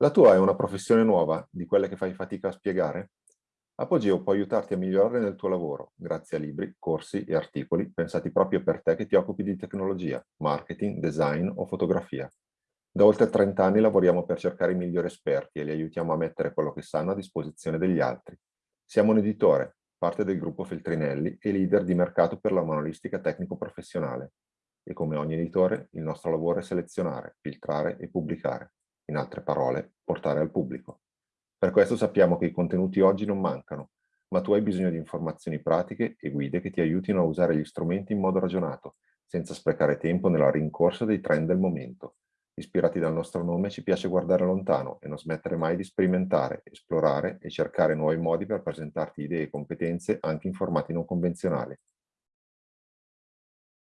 La tua è una professione nuova, di quelle che fai fatica a spiegare? Apogeo può aiutarti a migliorare nel tuo lavoro, grazie a libri, corsi e articoli pensati proprio per te che ti occupi di tecnologia, marketing, design o fotografia. Da oltre 30 anni lavoriamo per cercare i migliori esperti e li aiutiamo a mettere quello che sanno a disposizione degli altri. Siamo un editore, parte del gruppo Feltrinelli e leader di mercato per la manualistica tecnico-professionale. E come ogni editore, il nostro lavoro è selezionare, filtrare e pubblicare. In altre parole, portare al pubblico. Per questo sappiamo che i contenuti oggi non mancano, ma tu hai bisogno di informazioni pratiche e guide che ti aiutino a usare gli strumenti in modo ragionato, senza sprecare tempo nella rincorsa dei trend del momento. Ispirati dal nostro nome ci piace guardare lontano e non smettere mai di sperimentare, esplorare e cercare nuovi modi per presentarti idee e competenze anche in formati non convenzionali.